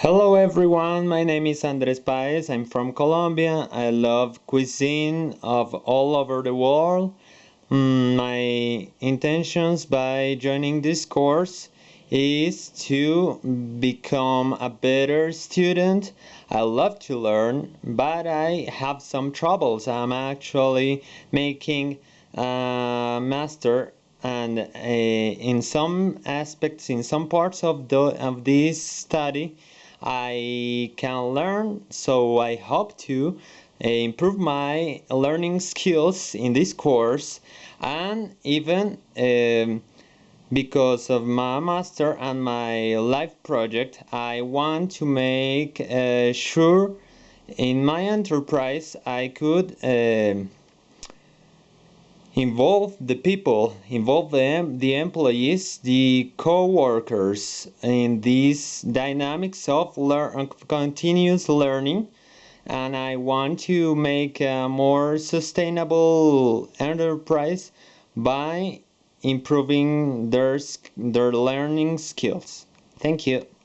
Hello everyone, my name is Andres Paez. I'm from Colombia. I love cuisine of all over the world. Mm, my intentions by joining this course is to become a better student. I love to learn, but I have some troubles. I'm actually making a master and uh, in some aspects, in some parts of, the, of this study, I can learn, so I hope to uh, improve my learning skills in this course and even um, because of my master and my life project I want to make uh, sure in my enterprise I could uh, involve the people, involve them, the employees, the co-workers in these dynamics of learn, continuous learning and I want to make a more sustainable enterprise by improving their, their learning skills. Thank you.